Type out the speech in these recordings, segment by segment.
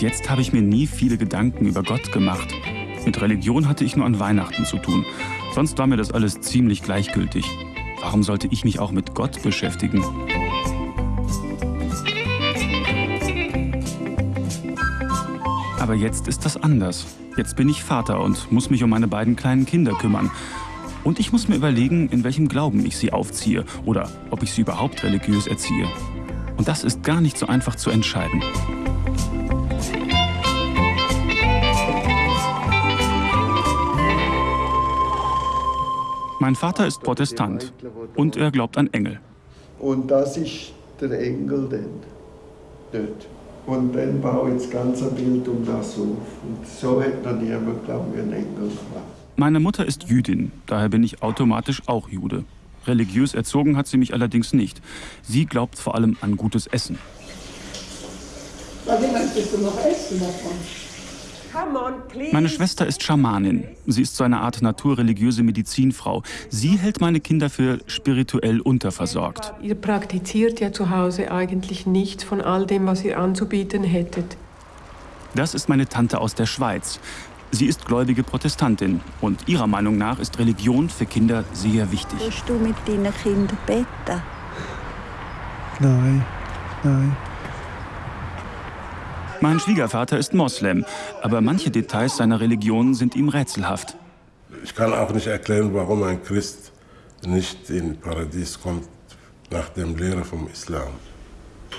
Jetzt habe ich mir nie viele Gedanken über Gott gemacht. Mit Religion hatte ich nur an Weihnachten zu tun. Sonst war mir das alles ziemlich gleichgültig. Warum sollte ich mich auch mit Gott beschäftigen? Aber jetzt ist das anders. Jetzt bin ich Vater und muss mich um meine beiden kleinen Kinder kümmern. Und ich muss mir überlegen, in welchem Glauben ich sie aufziehe oder ob ich sie überhaupt religiös erziehe. Und das ist gar nicht so einfach zu entscheiden. Mein Vater ist Protestant und er glaubt an Engel. Und das ist der Engel dann, dort. Und dann baue ich das ganze Bild um das auf. Und so hat noch niemand, glaube ich, einen Engel gemacht. Meine Mutter ist Jüdin, daher bin ich automatisch auch Jude. Religiös erzogen hat sie mich allerdings nicht. Sie glaubt vor allem an gutes Essen. Was möchtest du noch essen davon? Meine Schwester ist Schamanin. Sie ist so eine Art naturreligiöse Medizinfrau. Sie hält meine Kinder für spirituell unterversorgt. Ihr praktiziert ja zu Hause eigentlich nichts von all dem, was ihr anzubieten hättet. Das ist meine Tante aus der Schweiz. Sie ist gläubige Protestantin und ihrer Meinung nach ist Religion für Kinder sehr wichtig. Willst du mit deinen Kindern beten? Nein, nein. Mein Schwiegervater ist Moslem, aber manche Details seiner Religion sind ihm rätselhaft. Ich kann auch nicht erklären, warum ein Christ nicht in Paradies kommt nach dem Lehre vom Islam.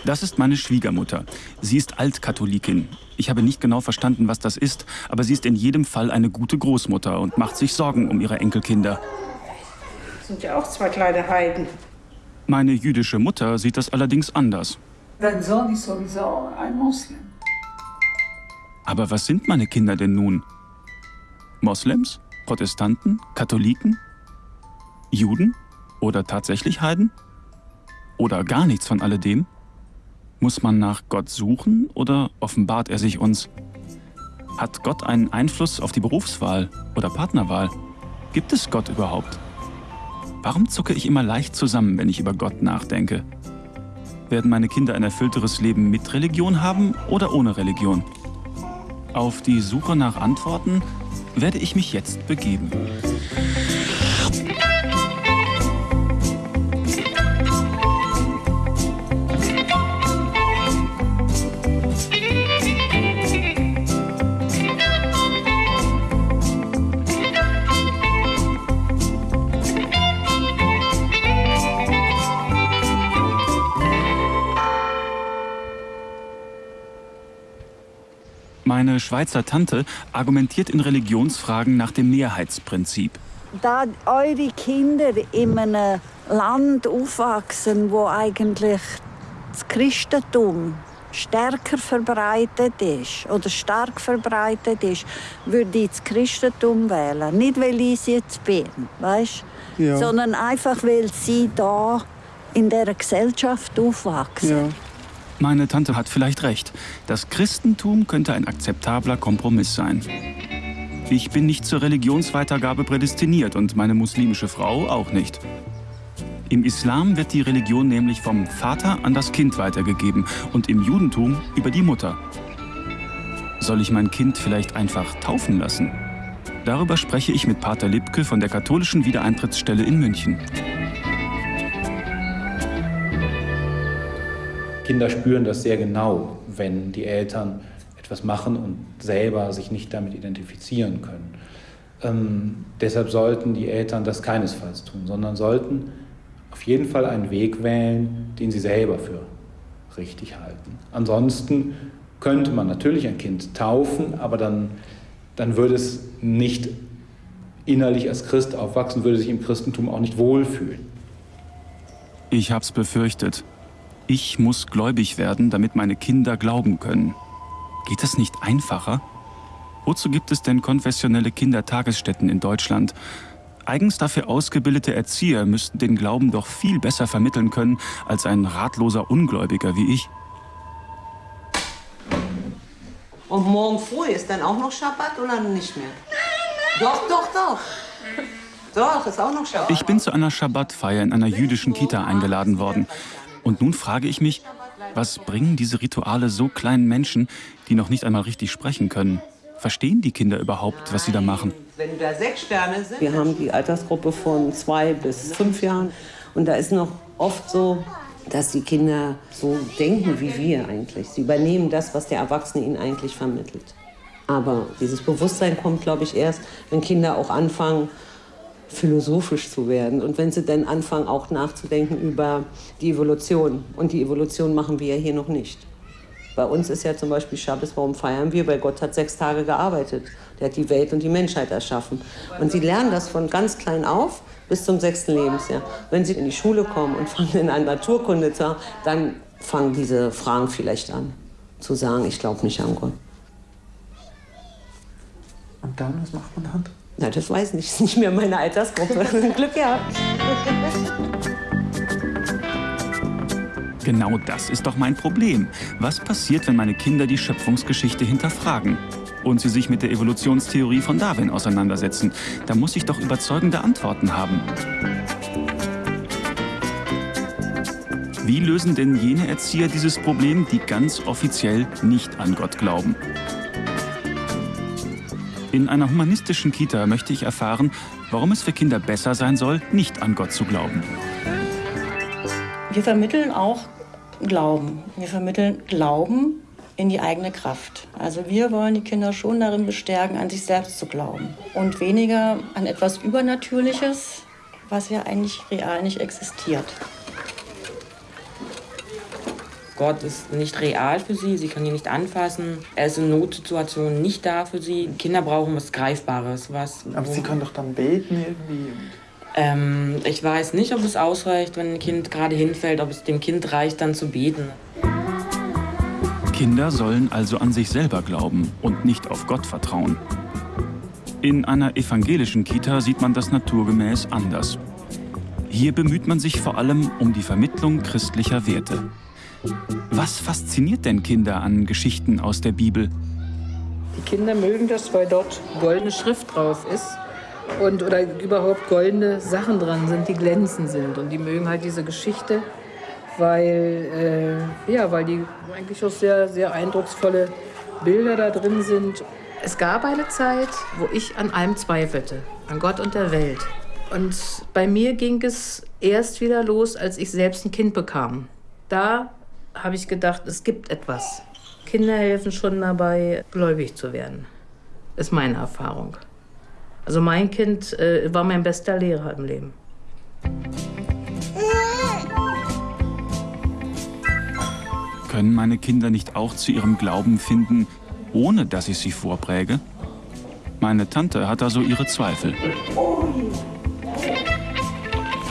Das ist meine Schwiegermutter. Sie ist Altkatholikin. Ich habe nicht genau verstanden, was das ist, aber sie ist in jedem Fall eine gute Großmutter und macht sich Sorgen um ihre Enkelkinder. Das sind ja auch zwei kleine Heiden. Meine jüdische Mutter sieht das allerdings anders. Dein Sohn ist sowieso ein Moslem. Aber was sind meine Kinder denn nun? Moslems? Protestanten? Katholiken? Juden? Oder tatsächlich Heiden? Oder gar nichts von alledem? Muss man nach Gott suchen oder offenbart er sich uns? Hat Gott einen Einfluss auf die Berufswahl oder Partnerwahl? Gibt es Gott überhaupt? Warum zucke ich immer leicht zusammen, wenn ich über Gott nachdenke? Werden meine Kinder ein erfüllteres Leben mit Religion haben oder ohne Religion? Auf die Suche nach Antworten werde ich mich jetzt begeben. Meine Schweizer Tante argumentiert in Religionsfragen nach dem Mehrheitsprinzip. Da eure Kinder in einem Land aufwachsen, wo eigentlich das Christentum stärker verbreitet ist oder stark verbreitet ist, würde ich das Christentum wählen. Nicht, weil ich es jetzt bin, weißt? Ja. sondern einfach, weil sie da in dieser Gesellschaft aufwachsen. Ja. Meine Tante hat vielleicht recht. Das Christentum könnte ein akzeptabler Kompromiss sein. Ich bin nicht zur Religionsweitergabe prädestiniert und meine muslimische Frau auch nicht. Im Islam wird die Religion nämlich vom Vater an das Kind weitergegeben und im Judentum über die Mutter. Soll ich mein Kind vielleicht einfach taufen lassen? Darüber spreche ich mit Pater Lipke von der katholischen Wiedereintrittsstelle in München. Kinder spüren das sehr genau, wenn die Eltern etwas machen und selber sich nicht damit identifizieren können. Ähm, deshalb sollten die Eltern das keinesfalls tun, sondern sollten auf jeden Fall einen Weg wählen, den sie selber für richtig halten. Ansonsten könnte man natürlich ein Kind taufen, aber dann, dann würde es nicht innerlich als Christ aufwachsen, würde sich im Christentum auch nicht wohlfühlen. Ich hab's befürchtet. Ich muss gläubig werden, damit meine Kinder glauben können. Geht das nicht einfacher? Wozu gibt es denn konfessionelle Kindertagesstätten in Deutschland? Eigens dafür ausgebildete Erzieher müssten den Glauben doch viel besser vermitteln können als ein ratloser Ungläubiger wie ich. Und morgen früh ist dann auch noch Schabbat oder nicht mehr? Doch, doch, doch. Doch, ist auch noch Schabbat. Ich bin zu einer Schabbatfeier in einer jüdischen Kita eingeladen worden. Und nun frage ich mich, Was bringen diese Rituale so kleinen Menschen, die noch nicht einmal richtig sprechen können? Verstehen die Kinder überhaupt, was sie da machen? Wenn da sechs Sterne sind. Wir haben die Altersgruppe von zwei bis fünf Jahren. Und da ist noch oft so, dass die Kinder so denken wie wir eigentlich. Sie übernehmen das, was der Erwachsene ihnen eigentlich vermittelt. Aber dieses Bewusstsein kommt, glaube ich, erst, wenn Kinder auch anfangen, philosophisch zu werden. Und wenn sie dann anfangen, auch nachzudenken über die Evolution. Und die Evolution machen wir ja hier noch nicht. Bei uns ist ja zum Beispiel Schabbos, warum feiern wir? Weil Gott hat sechs Tage gearbeitet. Der hat die Welt und die Menschheit erschaffen. Und sie lernen das von ganz klein auf bis zum sechsten Lebensjahr. Wenn sie in die Schule kommen und fangen in an Naturkunde zu haben, dann fangen diese Fragen vielleicht an. Zu sagen, ich glaube nicht an Gott. Und dann, was macht man dann? Na, das weiß ich nicht. Das ist nicht mehr meine Altersgruppe. Glück gehabt. Genau das ist doch mein Problem. Was passiert, wenn meine Kinder die Schöpfungsgeschichte hinterfragen? Und sie sich mit der Evolutionstheorie von Darwin auseinandersetzen. Da muss ich doch überzeugende Antworten haben. Wie lösen denn jene Erzieher dieses Problem, die ganz offiziell nicht an Gott glauben? In einer humanistischen Kita möchte ich erfahren, warum es für Kinder besser sein soll, nicht an Gott zu glauben. Wir vermitteln auch Glauben. Wir vermitteln Glauben in die eigene Kraft. Also wir wollen die Kinder schon darin bestärken, an sich selbst zu glauben und weniger an etwas Übernatürliches, was ja eigentlich real nicht existiert. Gott ist nicht real für sie, sie kann ihn nicht anfassen. Er ist in Notsituationen nicht da für sie. Kinder brauchen was Greifbares. Was, Aber sie können doch dann beten irgendwie. Ähm, ich weiß nicht, ob es ausreicht, wenn ein Kind gerade hinfällt, ob es dem Kind reicht, dann zu beten. Kinder sollen also an sich selber glauben und nicht auf Gott vertrauen. In einer evangelischen Kita sieht man das naturgemäß anders. Hier bemüht man sich vor allem um die Vermittlung christlicher Werte. Was fasziniert denn Kinder an Geschichten aus der Bibel? Die Kinder mögen das, weil dort goldene Schrift drauf ist und oder überhaupt goldene Sachen dran sind, die glänzend sind. Und die mögen halt diese Geschichte, weil, äh, ja, weil die eigentlich auch sehr, sehr eindrucksvolle Bilder da drin sind. Es gab eine Zeit, wo ich an allem zweifelte, an Gott und der Welt. Und bei mir ging es erst wieder los, als ich selbst ein Kind bekam. Da habe ich gedacht, es gibt etwas. Kinder helfen schon dabei, gläubig zu werden. Ist meine Erfahrung. Also mein Kind äh, war mein bester Lehrer im Leben. Können meine Kinder nicht auch zu ihrem Glauben finden, ohne dass ich sie vorpräge? Meine Tante hat da so ihre Zweifel.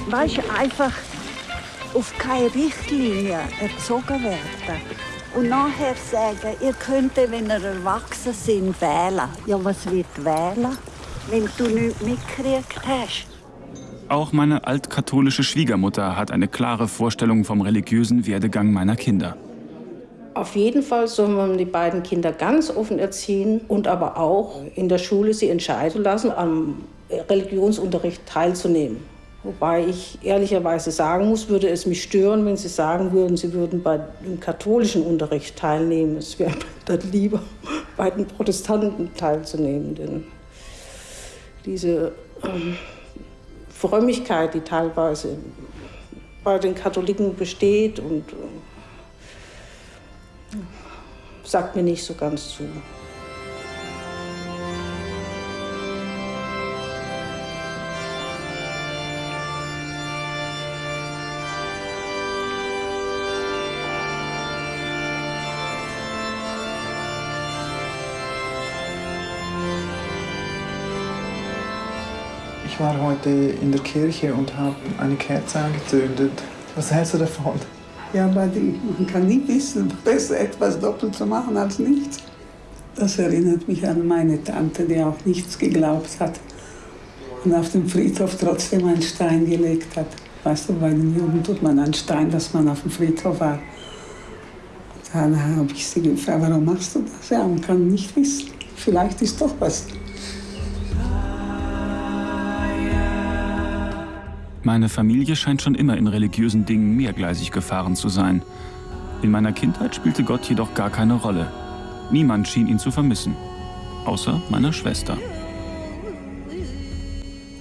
Weißt du, einfach auf keine Richtlinie erzogen werden. Und nachher sagen, ihr könnt, wenn ihr erwachsen seid, wählen. Ja, was wird wählen, wenn du nichts mitgekriegt hast? Auch meine altkatholische Schwiegermutter hat eine klare Vorstellung vom religiösen Werdegang meiner Kinder. Auf jeden Fall soll man die beiden Kinder ganz offen erziehen und aber auch in der Schule sie entscheiden lassen, am Religionsunterricht teilzunehmen. Wobei ich ehrlicherweise sagen muss, würde es mich stören, wenn Sie sagen würden, Sie würden bei dem katholischen Unterricht teilnehmen. Es wäre dann lieber, bei den Protestanten teilzunehmen. Denn diese ähm, Frömmigkeit, die teilweise bei den Katholiken besteht, und äh, sagt mir nicht so ganz zu. Heute in der Kirche und habe eine Kerze angezündet. Was hältst du davon? Ja, aber man kann nie wissen, besser etwas doppelt zu machen als nichts. Das erinnert mich an meine Tante, die auch nichts geglaubt hat und auf dem Friedhof trotzdem einen Stein gelegt hat. Weißt du, bei den Juden tut man einen Stein, dass man auf dem Friedhof war. Dann habe ich sie gefragt, warum machst du das? Ja, man kann nicht wissen. Vielleicht ist doch was. Meine Familie scheint schon immer in religiösen Dingen mehrgleisig gefahren zu sein. In meiner Kindheit spielte Gott jedoch gar keine Rolle. Niemand schien ihn zu vermissen, außer meiner Schwester.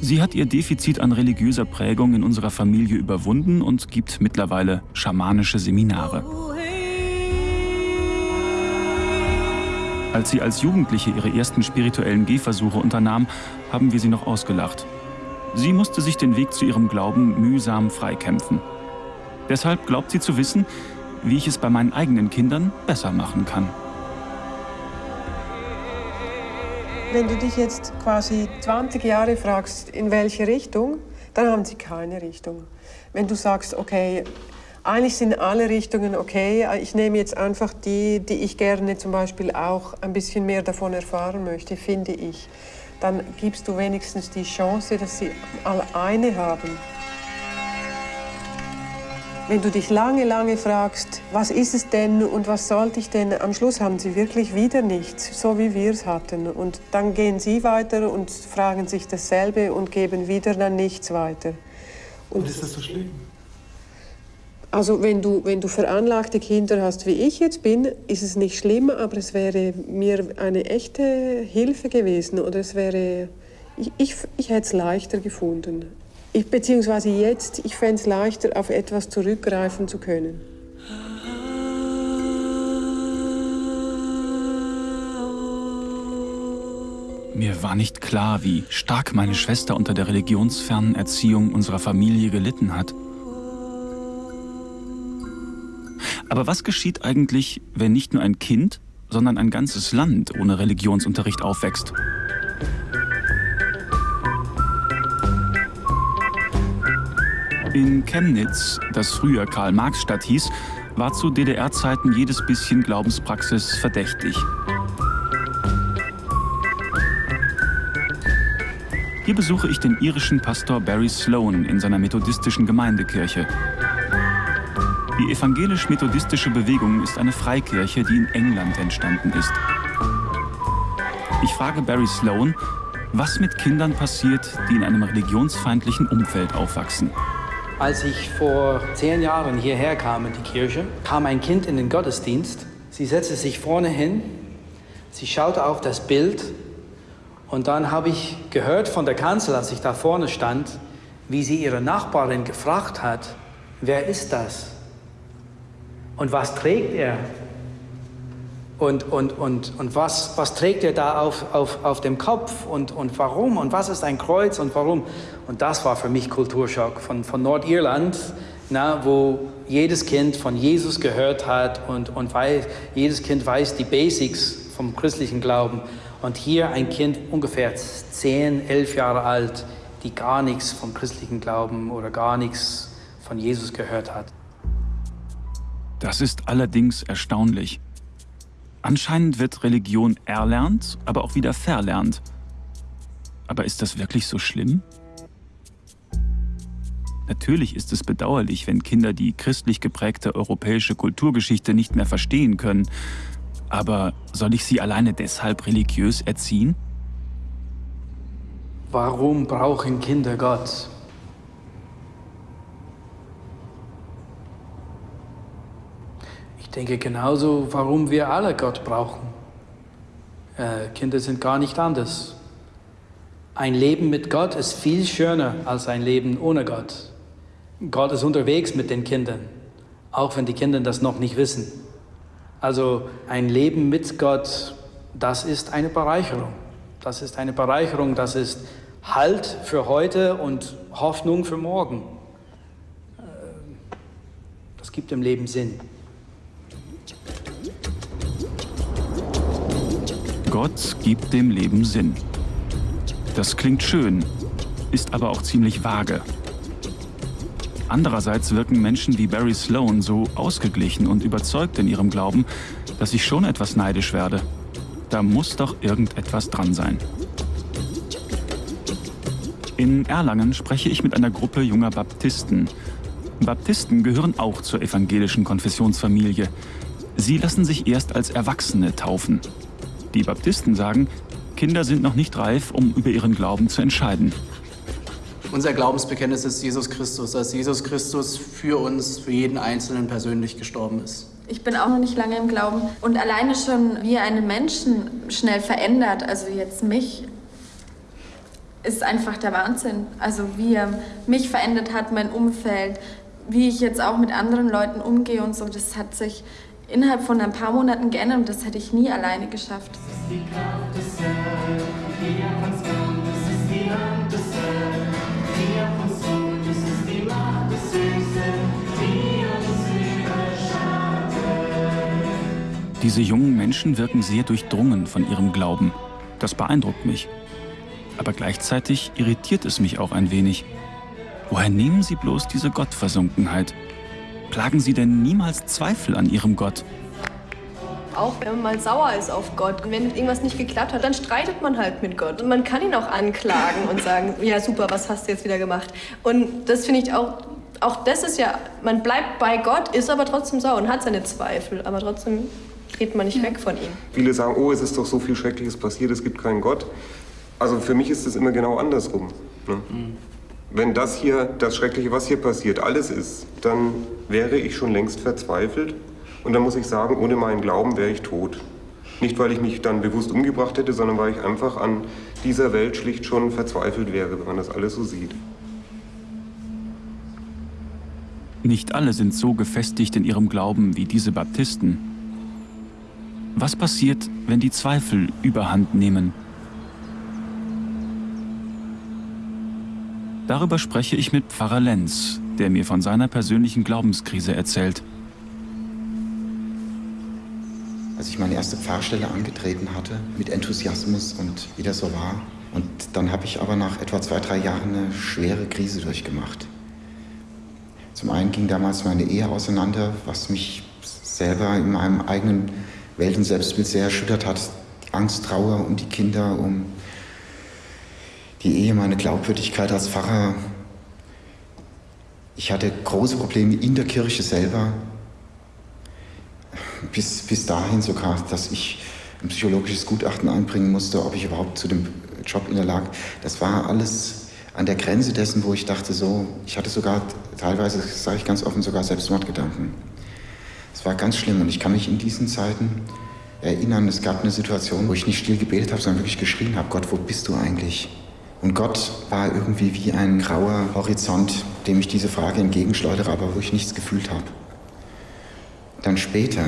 Sie hat ihr Defizit an religiöser Prägung in unserer Familie überwunden und gibt mittlerweile schamanische Seminare. Als sie als Jugendliche ihre ersten spirituellen Gehversuche unternahm, haben wir sie noch ausgelacht. Sie musste sich den Weg zu ihrem Glauben mühsam freikämpfen. Deshalb glaubt sie zu wissen, wie ich es bei meinen eigenen Kindern besser machen kann. Wenn du dich jetzt quasi 20 Jahre fragst, in welche Richtung, dann haben sie keine Richtung. Wenn du sagst, okay, eigentlich sind alle Richtungen okay, ich nehme jetzt einfach die, die ich gerne zum Beispiel auch ein bisschen mehr davon erfahren möchte, finde ich, dann gibst du wenigstens die Chance, dass sie alle eine haben. Wenn du dich lange, lange fragst, was ist es denn und was sollte ich denn, am Schluss haben sie wirklich wieder nichts, so wie wir es hatten. Und dann gehen sie weiter und fragen sich dasselbe und geben wieder dann nichts weiter. Und, und ist das so schlimm? Also wenn du, wenn du veranlagte Kinder hast, wie ich jetzt bin, ist es nicht schlimm, aber es wäre mir eine echte Hilfe gewesen oder es wäre, ich, ich, ich hätte es leichter gefunden. Ich, beziehungsweise jetzt, ich fände es leichter, auf etwas zurückgreifen zu können. Mir war nicht klar, wie stark meine Schwester unter der religionsfernen Erziehung unserer Familie gelitten hat. Aber was geschieht eigentlich, wenn nicht nur ein Kind, sondern ein ganzes Land ohne Religionsunterricht aufwächst? In Chemnitz, das früher Karl-Marx-Stadt hieß, war zu DDR-Zeiten jedes bisschen Glaubenspraxis verdächtig. Hier besuche ich den irischen Pastor Barry Sloan in seiner methodistischen Gemeindekirche. Die evangelisch-methodistische Bewegung ist eine Freikirche, die in England entstanden ist. Ich frage Barry Sloan, was mit Kindern passiert, die in einem religionsfeindlichen Umfeld aufwachsen. Als ich vor zehn Jahren hierher kam in die Kirche, kam ein Kind in den Gottesdienst. Sie setzte sich vorne hin, sie schaute auf das Bild und dann habe ich gehört von der Kanzel, als ich da vorne stand, wie sie ihre Nachbarin gefragt hat, wer ist das? Und was trägt er? Und, und, und, und was, was trägt er da auf, auf, auf dem Kopf und, und warum und was ist ein Kreuz und warum? Und das war für mich Kulturschock von, von Nordirland, na, wo jedes Kind von Jesus gehört hat und, und weiß, jedes Kind weiß die Basics vom christlichen Glauben. Und hier ein Kind ungefähr 10, 11 Jahre alt, die gar nichts vom christlichen Glauben oder gar nichts von Jesus gehört hat. Das ist allerdings erstaunlich. Anscheinend wird Religion erlernt, aber auch wieder verlernt. Aber ist das wirklich so schlimm? Natürlich ist es bedauerlich, wenn Kinder die christlich geprägte europäische Kulturgeschichte nicht mehr verstehen können. Aber soll ich sie alleine deshalb religiös erziehen? Warum brauchen Kinder Gott? Denke genauso, warum wir alle Gott brauchen. Äh, Kinder sind gar nicht anders. Ein Leben mit Gott ist viel schöner als ein Leben ohne Gott. Gott ist unterwegs mit den Kindern, auch wenn die Kinder das noch nicht wissen. Also ein Leben mit Gott, das ist eine Bereicherung. Das ist eine Bereicherung, das ist Halt für heute und Hoffnung für morgen. Äh, das gibt dem Leben Sinn. Gott gibt dem Leben Sinn. Das klingt schön, ist aber auch ziemlich vage. Andererseits wirken Menschen wie Barry Sloan so ausgeglichen und überzeugt in ihrem Glauben, dass ich schon etwas neidisch werde. Da muss doch irgendetwas dran sein. In Erlangen spreche ich mit einer Gruppe junger Baptisten. Baptisten gehören auch zur evangelischen Konfessionsfamilie. Sie lassen sich erst als Erwachsene taufen. Die Baptisten sagen, Kinder sind noch nicht reif, um über ihren Glauben zu entscheiden. Unser Glaubensbekenntnis ist Jesus Christus, dass Jesus Christus für uns, für jeden Einzelnen persönlich gestorben ist. Ich bin auch noch nicht lange im Glauben. Und alleine schon, wie er einen Menschen schnell verändert, also jetzt mich, ist einfach der Wahnsinn. Also wie er mich verändert hat, mein Umfeld, wie ich jetzt auch mit anderen Leuten umgehe und so, das hat sich innerhalb von ein paar Monaten geändert und das hätte ich nie alleine geschafft. Diese jungen Menschen wirken sehr durchdrungen von ihrem Glauben. Das beeindruckt mich. Aber gleichzeitig irritiert es mich auch ein wenig. Woher nehmen sie bloß diese Gottversunkenheit? Plagen sie denn niemals Zweifel an ihrem Gott? Auch wenn man mal sauer ist auf Gott und wenn irgendwas nicht geklappt hat, dann streitet man halt mit Gott. Und man kann ihn auch anklagen und sagen, ja super, was hast du jetzt wieder gemacht? Und das finde ich auch, auch das ist ja, man bleibt bei Gott, ist aber trotzdem sauer und hat seine Zweifel, aber trotzdem geht man nicht weg von ihm. Viele sagen, oh, es ist doch so viel Schreckliches passiert, es gibt keinen Gott. Also für mich ist es immer genau andersrum. Ne? Mhm. Wenn das hier, das Schreckliche, was hier passiert, alles ist, dann wäre ich schon längst verzweifelt. Und dann muss ich sagen, ohne meinen Glauben wäre ich tot. Nicht, weil ich mich dann bewusst umgebracht hätte, sondern weil ich einfach an dieser Welt schlicht schon verzweifelt wäre, wenn man das alles so sieht. Nicht alle sind so gefestigt in ihrem Glauben wie diese Baptisten. Was passiert, wenn die Zweifel überhand nehmen? Darüber spreche ich mit Pfarrer Lenz, der mir von seiner persönlichen Glaubenskrise erzählt. Als ich meine erste Pfarrstelle angetreten hatte, mit Enthusiasmus und wie das so war. Und dann habe ich aber nach etwa zwei, drei Jahren eine schwere Krise durchgemacht. Zum einen ging damals meine Ehe auseinander, was mich selber in meinem eigenen Welt- und Selbstbild sehr erschüttert hat. Angst, Trauer um die Kinder, um die Ehe, meine Glaubwürdigkeit als Pfarrer. Ich hatte große Probleme in der Kirche selber, bis, bis dahin sogar, dass ich ein psychologisches Gutachten einbringen musste, ob ich überhaupt zu dem Job in der Lage. Das war alles an der Grenze dessen, wo ich dachte, so, ich hatte sogar teilweise, sage ich ganz offen, sogar Selbstmordgedanken. Es war ganz schlimm und ich kann mich in diesen Zeiten erinnern, es gab eine Situation, wo ich nicht still gebetet habe, sondern wirklich geschrien habe, Gott, wo bist du eigentlich? Und Gott war irgendwie wie ein grauer Horizont, dem ich diese Frage entgegenschleudere, aber wo ich nichts gefühlt habe. Dann später,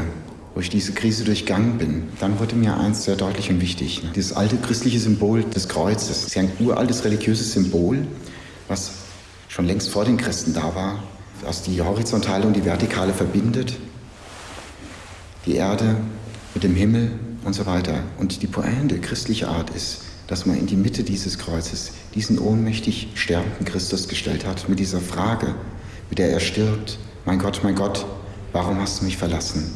wo ich diese Krise durchgangen bin, dann wurde mir eins sehr deutlich und wichtig. Dieses alte christliche Symbol des Kreuzes, ist ja ein uraltes religiöses Symbol, was schon längst vor den Christen da war, was die horizontale und die vertikale verbindet, die Erde mit dem Himmel und so weiter. Und die Pointe christlicher Art ist, dass man in die Mitte dieses Kreuzes diesen ohnmächtig sterbenden Christus gestellt hat mit dieser Frage, mit der er stirbt, mein Gott, mein Gott, warum hast du mich verlassen?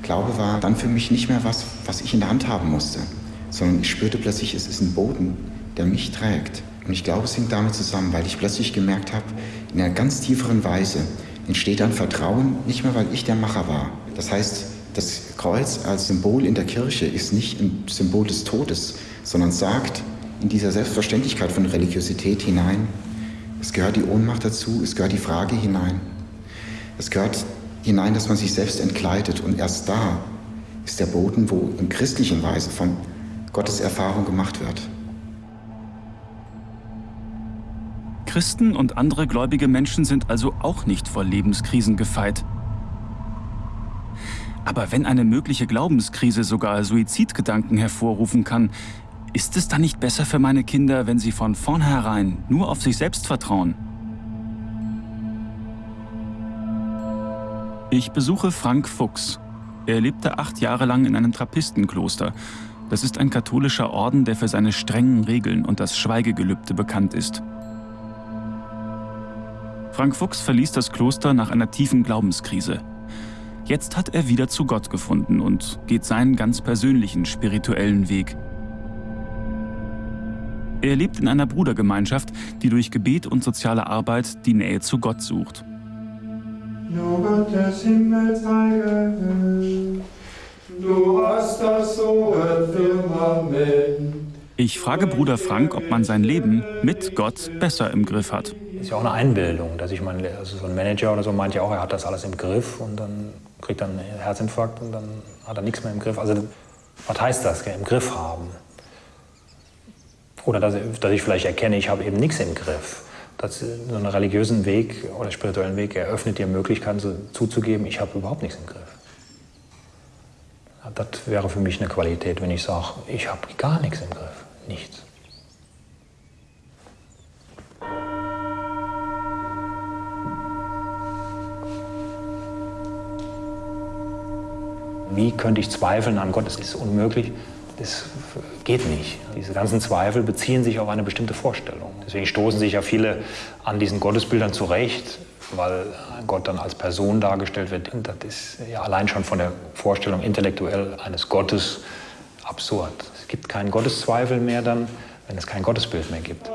Glaube war dann für mich nicht mehr was, was ich in der Hand haben musste, sondern ich spürte plötzlich, es ist ein Boden, der mich trägt. Und ich glaube, es hängt damit zusammen, weil ich plötzlich gemerkt habe, in einer ganz tieferen Weise, entsteht ein Vertrauen, nicht mehr weil ich der Macher war. Das heißt, das Kreuz als Symbol in der Kirche ist nicht ein Symbol des Todes, sondern sagt in dieser Selbstverständlichkeit von Religiosität hinein, es gehört die Ohnmacht dazu, es gehört die Frage hinein, es gehört hinein, dass man sich selbst entkleidet und erst da ist der Boden, wo in christlichen Weise von Gottes Erfahrung gemacht wird. Christen und andere gläubige Menschen sind also auch nicht vor Lebenskrisen gefeit. Aber wenn eine mögliche Glaubenskrise sogar Suizidgedanken hervorrufen kann, ist es dann nicht besser für meine Kinder, wenn sie von vornherein nur auf sich selbst vertrauen? Ich besuche Frank Fuchs. Er lebte acht Jahre lang in einem Trappistenkloster. Das ist ein katholischer Orden, der für seine strengen Regeln und das Schweigegelübde bekannt ist. Frank Fuchs verließ das Kloster nach einer tiefen Glaubenskrise. Jetzt hat er wieder zu Gott gefunden und geht seinen ganz persönlichen spirituellen Weg. Er lebt in einer Brudergemeinschaft, die durch Gebet und soziale Arbeit die Nähe zu Gott sucht. Du Gott des Himmels Heilige, du hast das hohe Firmament Ich frage Bruder Frank, ob man sein Leben mit Gott besser im Griff hat. Ist ja auch eine Einbildung, dass ich meine, also so ein Manager oder so meint ja auch, er hat das alles im Griff und dann kriegt er einen Herzinfarkt und dann hat er nichts mehr im Griff. Also was heißt das, im Griff haben? Oder dass, dass ich vielleicht erkenne, ich habe eben nichts im Griff. Dass so einen religiösen Weg oder spirituellen Weg eröffnet dir Möglichkeiten so, zuzugeben, ich habe überhaupt nichts im Griff. Das wäre für mich eine Qualität, wenn ich sage, ich habe gar nichts im Griff. Nichts. Wie könnte ich zweifeln an Gott? Das ist unmöglich. Das geht nicht. Diese ganzen Zweifel beziehen sich auf eine bestimmte Vorstellung. Deswegen stoßen sich ja viele an diesen Gottesbildern zurecht, weil Gott dann als Person dargestellt wird. Und das ist ja allein schon von der Vorstellung intellektuell eines Gottes absurd. Es gibt keinen Gotteszweifel mehr dann, wenn es kein Gottesbild mehr gibt.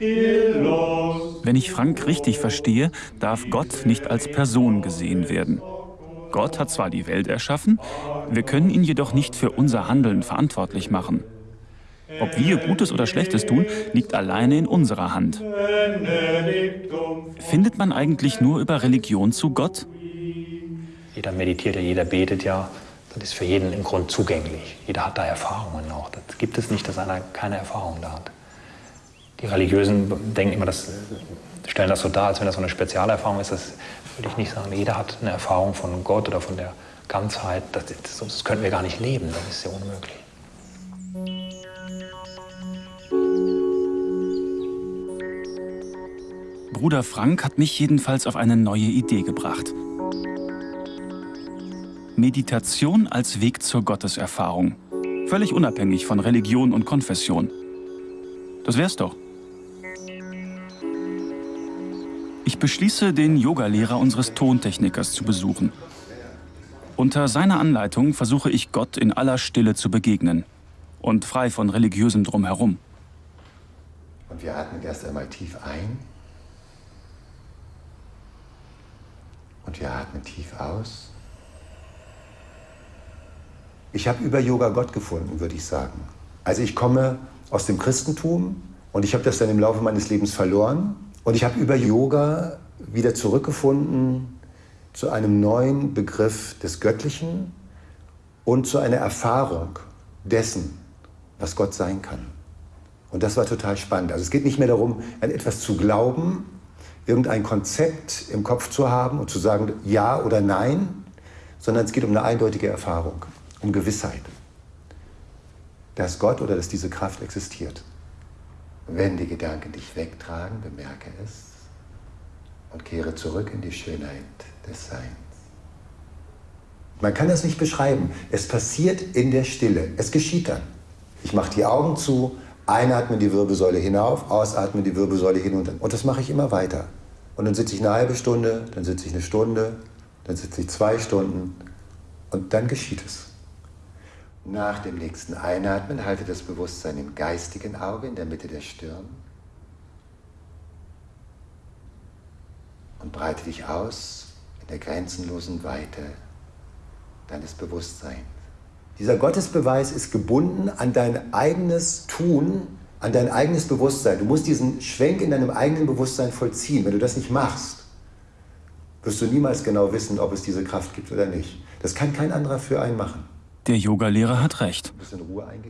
Wenn ich Frank richtig verstehe, darf Gott nicht als Person gesehen werden. Gott hat zwar die Welt erschaffen, wir können ihn jedoch nicht für unser Handeln verantwortlich machen. Ob wir Gutes oder Schlechtes tun, liegt alleine in unserer Hand. Findet man eigentlich nur über Religion zu Gott? Jeder meditiert ja, jeder betet ja. Das ist für jeden im Grund zugänglich. Jeder hat da Erfahrungen auch. Das gibt es nicht, dass einer keine Erfahrung da hat. Die Religiösen denken immer, das, stellen das so dar, als wenn das so eine Spezialerfahrung ist. Das würde ich nicht sagen. Jeder hat eine Erfahrung von Gott oder von der Ganzheit. Das, das, könnten wir gar nicht leben. Das ist ja unmöglich. Bruder Frank hat mich jedenfalls auf eine neue Idee gebracht. Meditation als Weg zur Gotteserfahrung. Völlig unabhängig von Religion und Konfession. Das wär's doch. Ich beschließe, den Yogalehrer unseres Tontechnikers zu besuchen. Unter seiner Anleitung versuche ich Gott in aller Stille zu begegnen und frei von religiösem Drumherum. Und wir atmen erst einmal tief ein und wir atmen tief aus. Ich habe über Yoga Gott gefunden, würde ich sagen. Also ich komme aus dem Christentum und ich habe das dann im Laufe meines Lebens verloren. Und ich habe über Yoga wieder zurückgefunden zu einem neuen Begriff des Göttlichen und zu einer Erfahrung dessen, was Gott sein kann. Und das war total spannend. Also es geht nicht mehr darum, an etwas zu glauben, irgendein Konzept im Kopf zu haben und zu sagen ja oder nein, sondern es geht um eine eindeutige Erfahrung, um Gewissheit, dass Gott oder dass diese Kraft existiert. Wenn die Gedanken dich wegtragen, bemerke es und kehre zurück in die Schönheit des Seins. Man kann das nicht beschreiben. Es passiert in der Stille. Es geschieht dann. Ich mache die Augen zu, einatme die Wirbelsäule hinauf, ausatme die Wirbelsäule hinunter. Und das mache ich immer weiter. Und dann sitze ich eine halbe Stunde, dann sitze ich eine Stunde, dann sitze ich zwei Stunden und dann geschieht es. Nach dem nächsten Einatmen halte das Bewusstsein im geistigen Auge in der Mitte der Stirn und breite dich aus in der grenzenlosen Weite deines Bewusstseins. Dieser Gottesbeweis ist gebunden an dein eigenes Tun, an dein eigenes Bewusstsein. Du musst diesen Schwenk in deinem eigenen Bewusstsein vollziehen. Wenn du das nicht machst, wirst du niemals genau wissen, ob es diese Kraft gibt oder nicht. Das kann kein anderer für einen machen. Der Yogalehrer hat recht.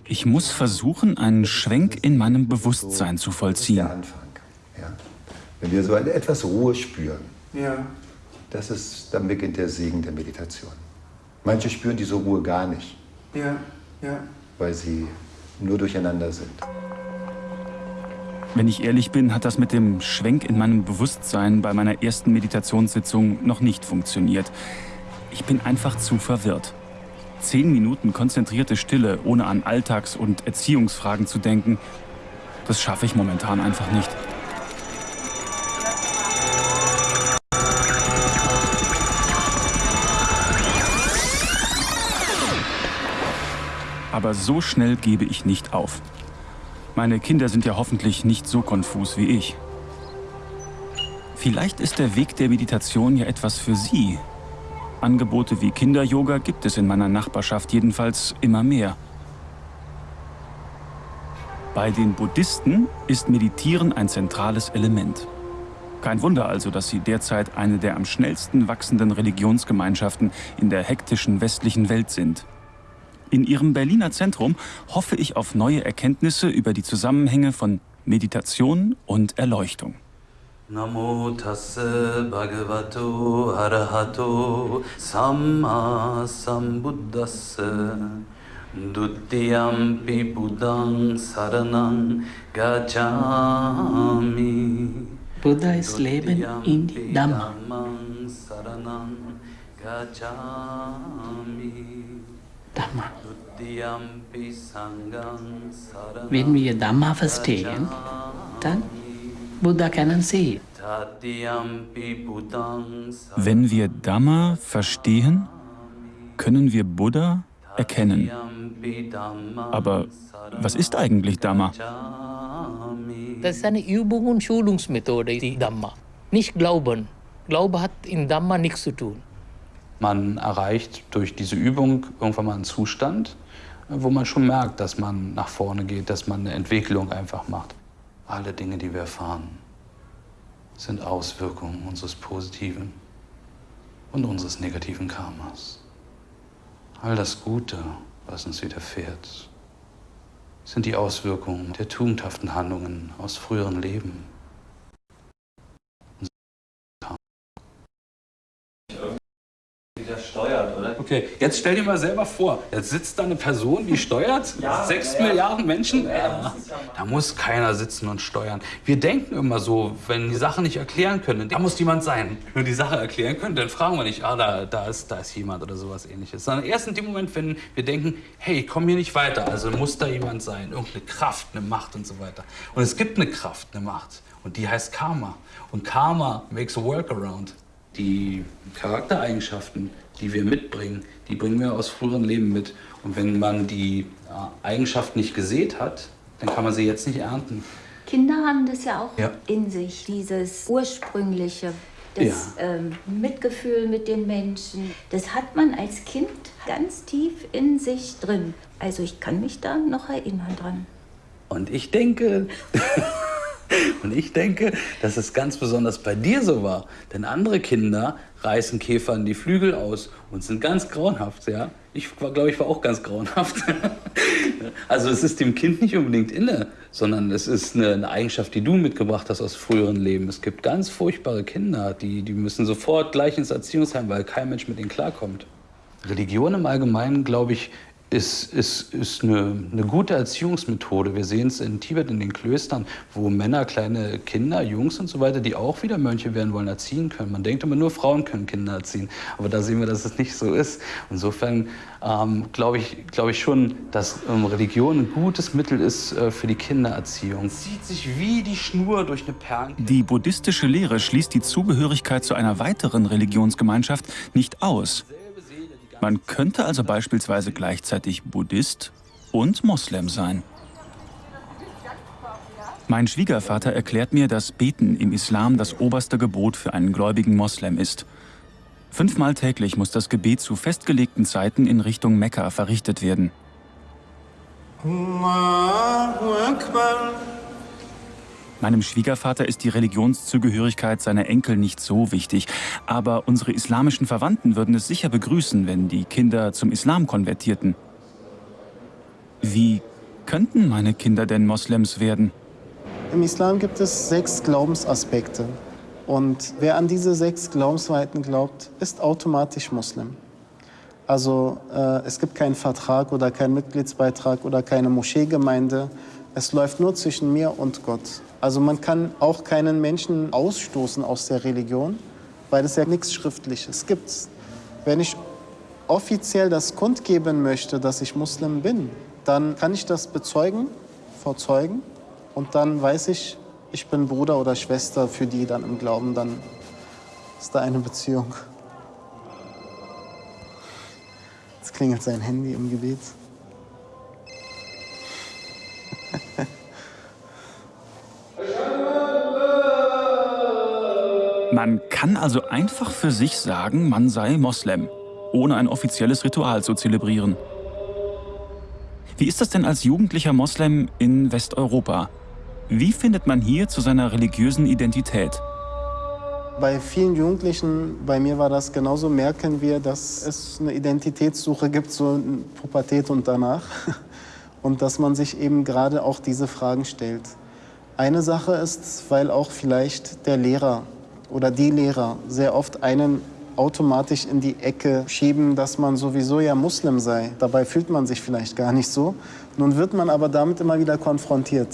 Ich muss versuchen, einen Schwenk in meinem Bewusstsein zu vollziehen. Wenn wir so eine etwas Ruhe spüren, Ja. das ist, dann beginnt der Segen der Meditation. Manche spüren diese Ruhe gar nicht, Ja. Ja. weil sie nur durcheinander sind. Wenn ich ehrlich bin, hat das mit dem Schwenk in meinem Bewusstsein bei meiner ersten Meditationssitzung noch nicht funktioniert. Ich bin einfach zu verwirrt. Zehn Minuten konzentrierte Stille, ohne an Alltags- und Erziehungsfragen zu denken, das schaffe ich momentan einfach nicht. Aber so schnell gebe ich nicht auf. Meine Kinder sind ja hoffentlich nicht so konfus wie ich. Vielleicht ist der Weg der Meditation ja etwas für Sie. Angebote wie Kinder-Yoga gibt es in meiner Nachbarschaft jedenfalls immer mehr. Bei den Buddhisten ist Meditieren ein zentrales Element. Kein Wunder also, dass sie derzeit eine der am schnellsten wachsenden Religionsgemeinschaften in der hektischen westlichen Welt sind. In ihrem Berliner Zentrum hoffe ich auf neue Erkenntnisse über die Zusammenhänge von Meditation und Erleuchtung. නමෝ තස්ස භගවතු අරහතෝ සම්මා සම්බුද්දස්ස. ဒ ුත්තියම්පි බුද්ධං සරණං ගච්ඡාමි. Buddha is Leben in Dhamma. Dhamma. When we are Dhamma first taken, then Buddha kennen Sie. Wenn wir Dhamma verstehen, können wir Buddha erkennen. Aber was ist eigentlich Dhamma? Das ist eine Übung und Schulungsmethode, die Dhamma. Nicht Glauben. Glaube hat in Dhamma nichts zu tun. Man erreicht durch diese Übung irgendwann mal einen Zustand, wo man schon merkt, dass man nach vorne geht, dass man eine Entwicklung einfach macht. Alle Dinge, die wir erfahren, sind Auswirkungen unseres positiven und unseres negativen Karmas. All das Gute, was uns widerfährt, sind die Auswirkungen der tugendhaften Handlungen aus früheren Leben. Steuert, oder? Okay, jetzt stell dir mal selber vor, jetzt sitzt da eine Person, die steuert Ja, sechs ja. Milliarden Menschen. Ja, Ja, da muss keiner sitzen und steuern. Wir denken immer so, wenn die Sache nicht erklären können, da muss jemand sein. Wenn wir die Sache erklären können, dann fragen wir nicht, ah, da, da, ist, da ist jemand oder sowas ähnliches. Sondern erst in dem Moment, wenn wir denken, hey, ich komme hier nicht weiter, also muss da jemand sein, irgendeine Kraft, eine Macht und so weiter. Und es gibt eine Kraft, eine Macht und die heißt Karma. Und Karma makes a workaround. Die Charaktereigenschaften, die wir mitbringen, die bringen wir aus früheren Leben mit. Und wenn man die ja, Eigenschaft nicht gesät hat, dann kann man sie jetzt nicht ernten. Kinder haben das ja auch Ja. in sich, dieses ursprüngliche, das ähm, Mitgefühl mit den Menschen. Das hat man als Kind ganz tief in sich drin. Also ich kann mich da noch erinnern dran. Und ich denke, und ich denke, dass es ganz besonders bei dir so war. Denn andere Kinder reißen Käfern die Flügel aus und sind ganz grauenhaft, ja. Ich glaube, ich war auch ganz grauenhaft. Also es ist dem Kind nicht unbedingt inne, sondern es ist eine, eine Eigenschaft, die du mitgebracht hast aus früheren Leben. Es gibt ganz furchtbare Kinder, die, die müssen sofort gleich ins Erziehungsheim, weil kein Mensch mit ihnen klarkommt. Religion im Allgemeinen, glaube ich, ist, ist, ist eine, eine gute Erziehungsmethode. Wir sehen es in Tibet, in den Klöstern, wo Männer kleine Kinder, Jungs und so weiter, die auch wieder Mönche werden wollen, erziehen können. Man denkt immer, nur Frauen können Kinder erziehen. Aber da sehen wir, dass es nicht so ist. Insofern ähm, glaube ich, glaube ich schon, dass ähm, Religion ein gutes Mittel ist äh, für die Kindererziehung. Es zieht sich wie die Schnur durch eine Perlen. Die buddhistische Lehre schließt die Zugehörigkeit zu einer weiteren Religionsgemeinschaft nicht aus. Man könnte also beispielsweise gleichzeitig Buddhist und Moslem sein. Mein Schwiegervater erklärt mir, dass Beten im Islam das oberste Gebot für einen gläubigen Moslem ist. Fünfmal täglich muss das Gebet zu festgelegten Zeiten in Richtung Mekka verrichtet werden. Allahu Akbar. Meinem Schwiegervater ist die Religionszugehörigkeit seiner Enkel nicht so wichtig, aber unsere islamischen Verwandten würden es sicher begrüßen, wenn die Kinder zum Islam konvertierten. Wie könnten meine Kinder denn Moslems werden? Im Islam gibt es sechs Glaubensaspekte. Und wer an diese sechs Glaubensweiten glaubt, ist automatisch Muslim. Also äh, es gibt keinen Vertrag oder keinen Mitgliedsbeitrag oder keine Moscheegemeinde. Es läuft nur zwischen mir und Gott. Also man kann auch keinen Menschen ausstoßen aus der Religion, weil es ja nichts Schriftliches gibt. Wenn ich offiziell das kundgeben möchte, dass ich Muslim bin, dann kann ich das bezeugen vor Zeugen und dann weiß ich, ich bin Bruder oder Schwester für die dann im Glauben, dann ist da eine Beziehung. Jetzt klingelt sein Handy im Gebet. Man kann also einfach für sich sagen, man sei Moslem, ohne ein offizielles Ritual zu zelebrieren. Wie ist das denn als jugendlicher Moslem in Westeuropa? Wie findet man hier zu seiner religiösen Identität? Bei vielen Jugendlichen, bei mir war das genauso, merken wir, dass es eine Identitätssuche gibt, so in Pubertät und danach. Und dass man sich eben gerade auch diese Fragen stellt. Eine Sache ist, weil auch vielleicht der Lehrer oder die Lehrer sehr oft einen automatisch in die Ecke schieben, dass man sowieso ja Muslim sei. Dabei fühlt man sich vielleicht gar nicht so. Nun wird man aber damit immer wieder konfrontiert.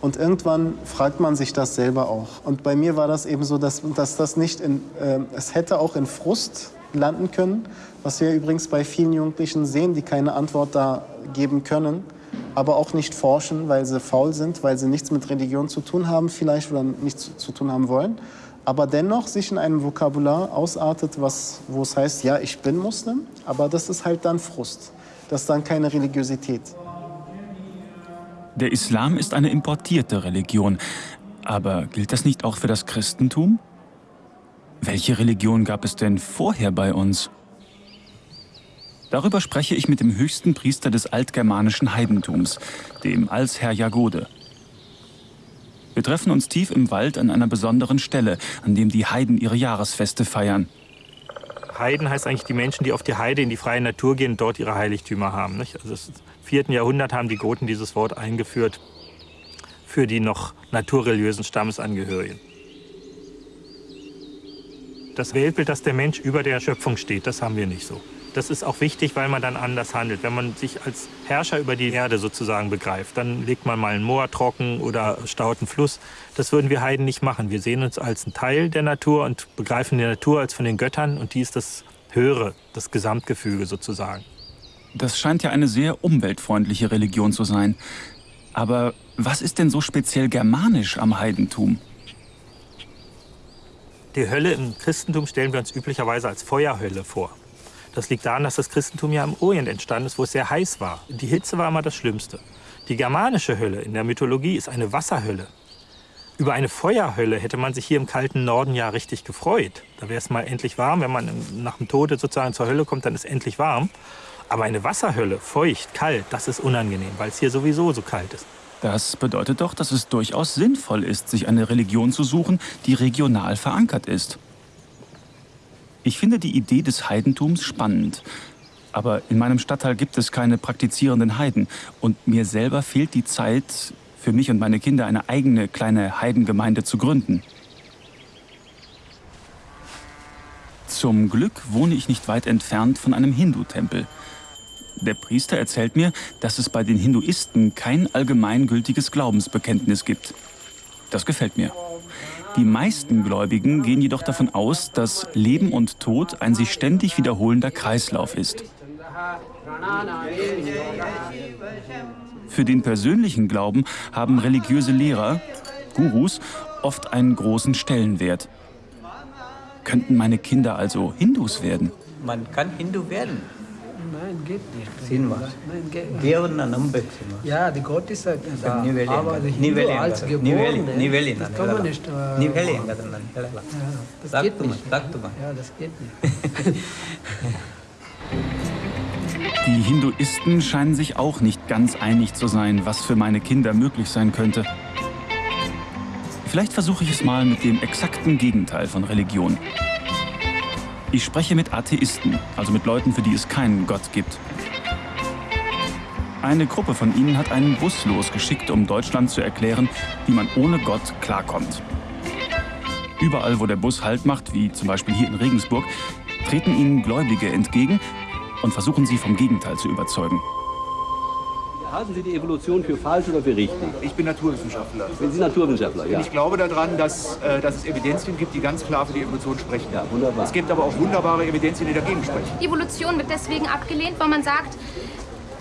Und irgendwann fragt man sich das selber auch. Und bei mir war das eben so, dass, dass das nicht in, äh, es hätte auch in Frust landen können, was wir übrigens bei vielen Jugendlichen sehen, die keine Antwort da geben können, aber auch nicht forschen, weil sie faul sind, weil sie nichts mit Religion zu tun haben vielleicht oder nichts zu tun haben wollen, aber dennoch sich in einem Vokabular ausartet, was, wo es heißt, ja, ich bin Muslim, aber das ist halt dann Frust. Das ist dann keine Religiosität. Der Islam ist eine importierte Religion. Aber gilt das nicht auch für das Christentum? Welche Religion gab es denn vorher bei uns? Darüber spreche ich mit dem höchsten Priester des altgermanischen Heidentums, dem Alsherr Jagode. Wir treffen uns tief im Wald an einer besonderen Stelle, an dem die Heiden ihre Jahresfeste feiern. Heiden heißt eigentlich die Menschen, die auf die Heide in die freie Natur gehen und dort ihre Heiligtümer haben. Nicht? Also im 4. Jahrhundert haben die Goten dieses Wort eingeführt für die noch naturreligiösen Stammesangehörigen. Das Weltbild, dass der Mensch über der Schöpfung steht, das haben wir nicht so. Das ist auch wichtig, weil man dann anders handelt. Wenn man sich als Herrscher über die Erde sozusagen begreift, dann legt man mal ein Moor trocken oder staut einen Fluss. Das würden wir Heiden nicht machen. Wir sehen uns als ein Teil der Natur und begreifen die Natur als von den Göttern und die ist das Höhere, das Gesamtgefüge sozusagen. Das scheint ja eine sehr umweltfreundliche Religion zu sein. Aber was ist denn so speziell germanisch am Heidentum? Die Hölle im Christentum stellen wir uns üblicherweise als Feuerhölle vor. Das liegt daran, dass das Christentum ja im Orient entstanden ist, wo es sehr heiß war. Die Hitze war immer das Schlimmste. Die germanische Hölle in der Mythologie ist eine Wasserhölle. Über eine Feuerhölle hätte man sich hier im kalten Norden ja richtig gefreut. Da wäre es mal endlich warm. Wenn man nach dem Tode sozusagen zur Hölle kommt, dann ist es endlich warm. Aber eine Wasserhölle, feucht, kalt, das ist unangenehm, weil es hier sowieso so kalt ist. Das bedeutet doch, dass es durchaus sinnvoll ist, sich eine Religion zu suchen, die regional verankert ist. Ich finde die Idee des Heidentums spannend. Aber in meinem Stadtteil gibt es keine praktizierenden Heiden. Und mir selber fehlt die Zeit, für mich und meine Kinder eine eigene kleine Heidengemeinde zu gründen. Zum Glück wohne ich nicht weit entfernt von einem Hindu-Tempel. Der Priester erzählt mir, dass es bei den Hinduisten kein allgemeingültiges Glaubensbekenntnis gibt. Das gefällt mir. Die meisten Gläubigen gehen jedoch davon aus, dass Leben und Tod ein sich ständig wiederholender Kreislauf ist. Für den persönlichen Glauben haben religiöse Lehrer, Gurus, oft einen großen Stellenwert. Könnten meine Kinder also Hindus werden? Man kann Hindu werden. Nein, geht nicht. Sinwa. Nein, geht nicht. ದೇವರನ್ನ ನಂಬಬೇಕು Ja, die Gott ist halt da. ನೀವು ಹೇಳಿ Aber die ನೀವು Hindu ಹೇಳಿ als ಹಂಗಾದ್ರೆ. ನೀವು ಹೇಳಿ Geborene, ನೀವು ಹೇಳಿ das ನಾನು kann man ಹೇಳಲ್ಲ. nicht. äh, ನೀವು ಹೇಳಿ ಹಂಗಾದ್ರೆ ನಾನು ಹೇಳಲ್ಲ Ja, das ಸಾಕು geht ತುಮ nicht. ಸಾಕು ತುಮ Ja, das geht nicht. Die Hinduisten scheinen sich auch nicht ganz einig zu sein, was für meine Kinder möglich sein könnte. Vielleicht versuche ich es mal mit dem exakten Gegenteil von Religion. Ich spreche mit Atheisten, also mit Leuten, für die es keinen Gott gibt. Eine Gruppe von ihnen hat einen Bus losgeschickt, um Deutschland zu erklären, wie man ohne Gott klarkommt. Überall, wo der Bus Halt macht, wie zum Beispiel hier in Regensburg, treten ihnen Gläubige entgegen und versuchen sie vom Gegenteil zu überzeugen. Halten Sie die Evolution für falsch oder für richtig? Ich bin Naturwissenschaftler. Sind Sie Naturwissenschaftler? Ja. Und ich glaube daran, dass, äh, dass es Evidenzien gibt, die ganz klar für die Evolution sprechen. Ja, wunderbar. Es gibt aber auch wunderbare Evidenzien, die dagegen sprechen. Die Evolution wird deswegen abgelehnt, weil man sagt,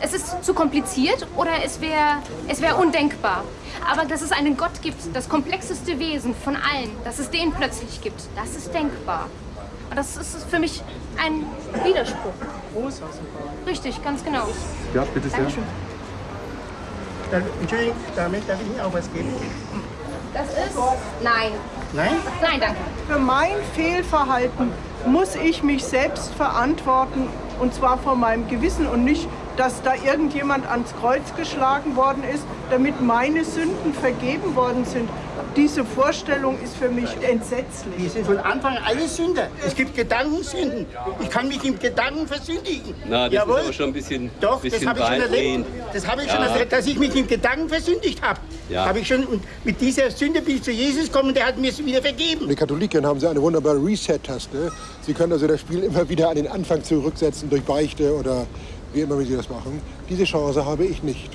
es ist zu kompliziert oder es wäre es wär undenkbar. Aber dass es einen Gott gibt, das komplexeste Wesen von allen, dass es den plötzlich gibt, das ist denkbar. Und das ist für mich ein Widerspruch. Richtig, ganz genau. Ja, bitte sehr. Dankeschön. Entschuldigung, damit darf ich Ihnen auch was geben? Das ist... Nein. Nein? Nein, danke. Für mein Fehlverhalten muss ich mich selbst verantworten und zwar vor meinem Gewissen und nicht dass da irgendjemand ans Kreuz geschlagen worden ist, damit meine Sünden vergeben worden sind. Diese Vorstellung ist für mich entsetzlich. Wir sind von Anfang an alle Sünder. Es gibt Gedankensünden. Ich kann mich im Gedanken versündigen. Na, das Jawohl. ist aber schon ein bisschen, Doch, bisschen das habe ich schon erlebt. Das habe ich Ja. schon erlebt, dass ich mich im Gedanken versündigt habe. Ja. Habe ich schon. Und mit dieser Sünde bin ich zu Jesus gekommen und der hat mir es wieder vergeben. Die Katholiken haben sie eine wunderbare Reset-Taste. Sie können also das Spiel immer wieder an den Anfang zurücksetzen durch Beichte oder wie immer wie sie das machen. Diese Chance habe ich nicht.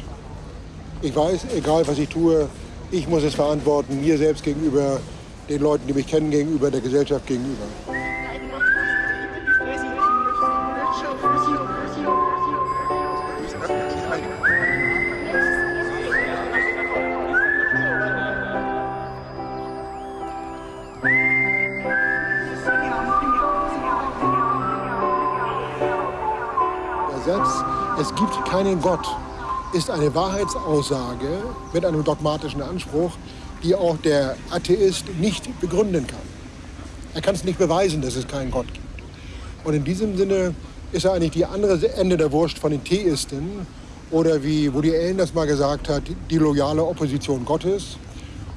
Ich weiß, egal was ich tue, ich muss es verantworten, mir selbst gegenüber, den Leuten, die mich kennen, gegenüber, der Gesellschaft gegenüber. Keinen Gott, ist eine Wahrheitsaussage mit einem dogmatischen Anspruch, die auch der Atheist nicht begründen kann. Er kann es nicht beweisen, dass es keinen Gott gibt. Und in diesem Sinne ist er eigentlich die andere Ende der Wurst von den Theisten oder wie Woody Allen das mal gesagt hat, die loyale Opposition Gottes.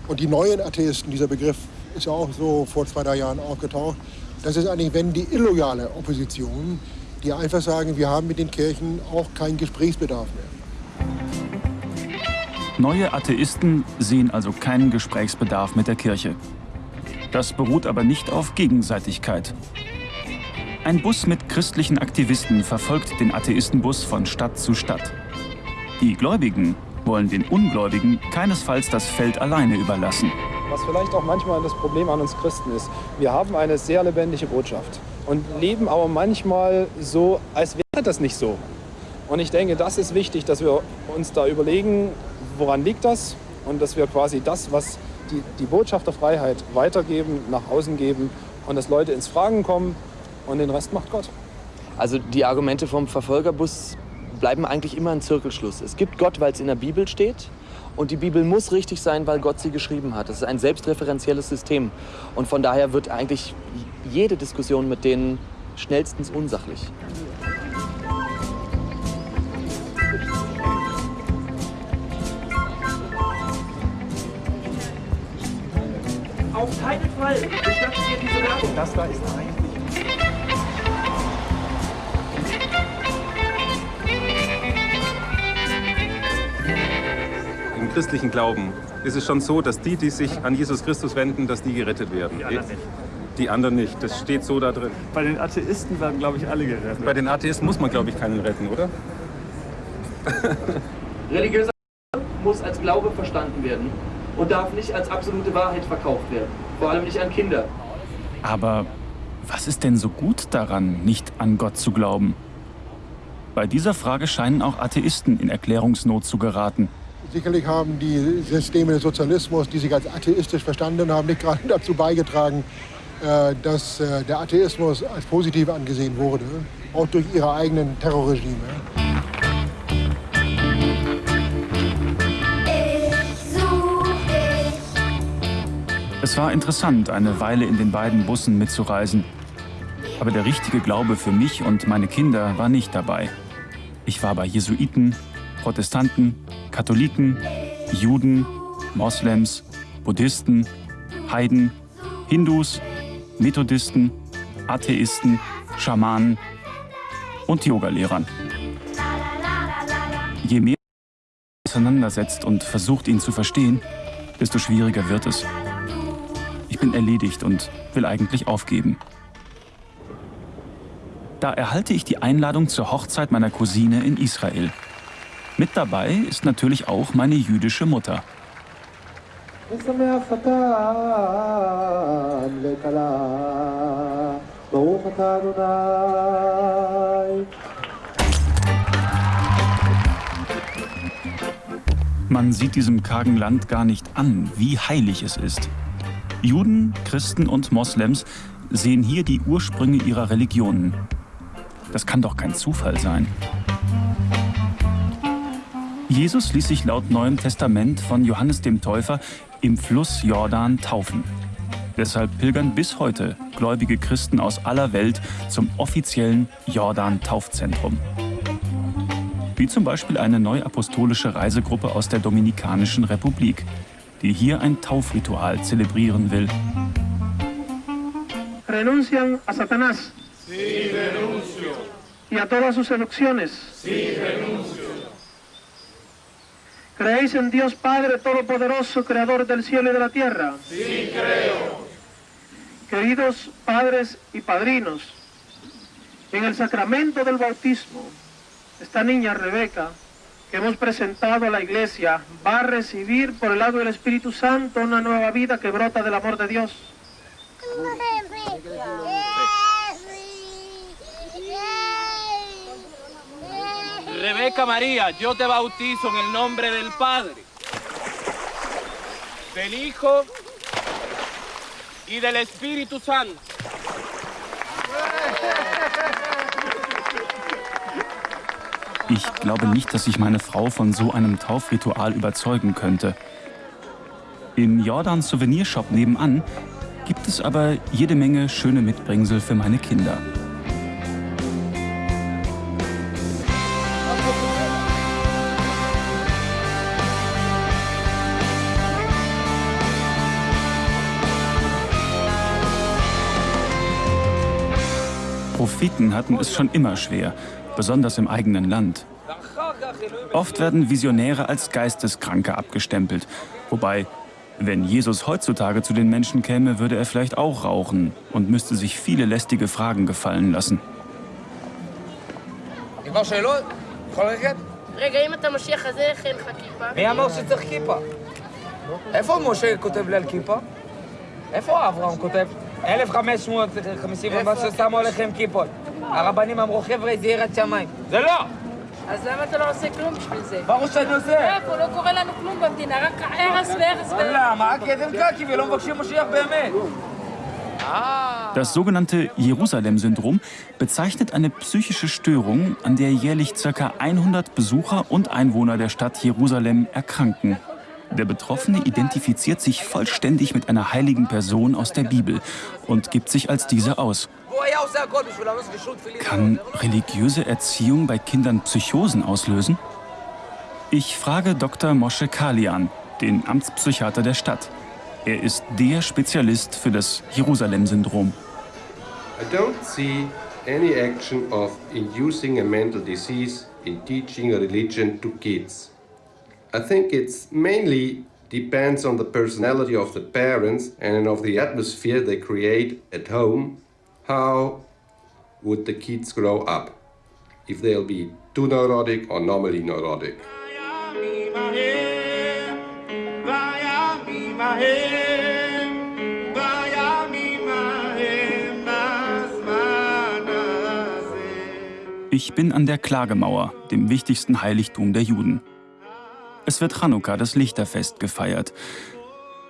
Und die neuen Atheisten, dieser Begriff ist ja auch so vor zwei, drei Jahren aufgetaucht, das ist eigentlich, wenn die illoyale Opposition, die einfach sagen, wir haben mit den Kirchen auch keinen Gesprächsbedarf mehr. Neue Atheisten sehen also keinen Gesprächsbedarf mit der Kirche. Das beruht aber nicht auf Gegenseitigkeit. Ein Bus mit christlichen Aktivisten verfolgt den Atheistenbus von Stadt zu Stadt. Die Gläubigen wollen den Ungläubigen keinesfalls das Feld alleine überlassen. Was vielleicht auch manchmal das Problem an uns Christen ist. Wir haben eine sehr lebendige Botschaft und leben aber manchmal so, als wäre das nicht so. Und ich denke, das ist wichtig, dass wir uns da überlegen, woran liegt das und dass wir quasi das, was die, die Botschaft der Freiheit weitergeben, nach außen geben und dass Leute ins Fragen kommen und den Rest macht Gott. Also die Argumente vom Verfolgerbus bleiben eigentlich immer ein Zirkelschluss. Es gibt Gott, weil es in der Bibel steht. Und die Bibel muss richtig sein, weil Gott sie geschrieben hat. Das ist ein selbstreferenzielles System. Und von daher wird eigentlich jede Diskussion mit denen schnellstens unsachlich. Auf keinen Fall bestattet ihr diese Werbung. Das da ist eigentlich. Im christlichen Glauben ist es schon so, dass die, die sich an Jesus Christus wenden, dass die gerettet werden. Nicht. Die anderen nicht. Das steht so da drin. Bei den Atheisten werden, glaube ich, alle gerettet. Bei den Atheisten muss man, glaube ich, keinen retten, oder? Religiöser muss als Glaube verstanden werden und darf nicht als absolute Wahrheit verkauft werden. Vor allem nicht an Kinder. Aber was ist denn so gut daran, nicht an Gott zu glauben? Bei dieser Frage scheinen auch Atheisten in Erklärungsnot zu geraten. Sicherlich haben die Systeme des Sozialismus, die sich als atheistisch verstanden haben, nicht gerade dazu beigetragen, dass äh, der Atheismus als positiv angesehen wurde, auch durch ihre eigenen Terrorregime. Es war interessant, eine Weile in den beiden Bussen mitzureisen. Aber der richtige Glaube für mich und meine Kinder war nicht dabei. Ich war bei Jesuiten, Protestanten, Katholiken, Juden, Moslems, Buddhisten, Heiden, Hindus, Methodisten, Atheisten, Schamanen und Yogalehrern. Je mehr man auseinandersetzt und versucht, ihn zu verstehen, desto schwieriger wird es. Ich bin erledigt und will eigentlich aufgeben. Da erhalte ich die Einladung zur Hochzeit meiner Cousine in Israel. Mit dabei ist natürlich auch meine jüdische Mutter. ושמח חתן וכלה, ברוך אתה אדוני. Man sieht diesem kargen Land gar nicht an, wie heilig es ist. Juden, Christen und Moslems sehen hier die Ursprünge ihrer Religionen. Das kann doch kein Zufall sein. Jesus ließ sich laut Neuem Testament von Johannes dem Täufer im Fluss Jordan taufen. Deshalb pilgern bis heute gläubige Christen aus aller Welt zum offiziellen Jordan-Taufzentrum. wie zum Beispiel eine neuapostolische Reisegruppe aus der Dominikanischen Republik, die hier ein Taufritual zelebrieren will. renuncian a Satanás Sí, renuncio. y a todas sus seducciones. Sí, renuncio. ¿Creéis en Dios Padre Todopoderoso, Creador del cielo y de la tierra? Sí, creo. Queridos padres y padrinos, en el sacramento del bautismo, esta niña Rebeca, que hemos presentado a la iglesia, va a recibir por el lado del Espíritu Santo una nueva vida que brota del amor de Dios. Rebeca María, yo te bautizo en el nombre del Padre, del Hijo y del Espíritu Santo. Ich glaube nicht, dass ich meine Frau von so einem Taufritual überzeugen könnte. Im Jordans Souvenirshop nebenan gibt es aber jede Menge schöne Mitbringsel für meine Kinder. Propheten hatten es schon immer schwer, besonders im eigenen Land. Oft werden Visionäre als Geisteskranke abgestempelt, wobei, wenn Jesus heutzutage zu den Menschen käme, würde er vielleicht auch rauchen und müsste sich viele lästige Fragen gefallen lassen. כבר שאלות? יכול ללכת? רגע, אם אתה משיח הזה, איך אין לך כיפה? מי אמר שצריך כיפה? איפה משה כותב לי על כיפה? איפה אברהם כותב? 1550 ומשהו שמו עליכם כיפות. הרבנים אמרו, חבר'ה, זה יראת שמיים. זה לא! אז למה אתה לא עושה כלום בשביל זה? ברור שאני עושה. איפה? לא קורה לנו כלום במדינה, רק הרס והרס והרס. למה? כי אתם קקי ולא מבקשים משיח באמת. Das sogenannte Jerusalem-Syndrom bezeichnet eine psychische Störung, an der jährlich ca. 100 Besucher und Einwohner der Stadt Jerusalem erkranken. Der Betroffene identifiziert sich vollständig mit einer heiligen Person aus der Bibel und gibt sich als diese aus. Kann religiöse Erziehung bei Kindern Psychosen auslösen? Ich frage Dr. Moshe Kalian, den Amtspsychiater der Stadt. Er ist der Spezialist für das Jerusalem-Syndrom. I don't see any action of inducing a mental disease in teaching a religion to kids. I think it's mainly depends on the personality of the parents and of the atmosphere they create at home. How would the kids grow up? If they'll be too neurotic or normally neurotic. Ich bin an der Klagemauer, dem wichtigsten Heiligtum der Juden. Es wird Chanukka, das Lichterfest, gefeiert.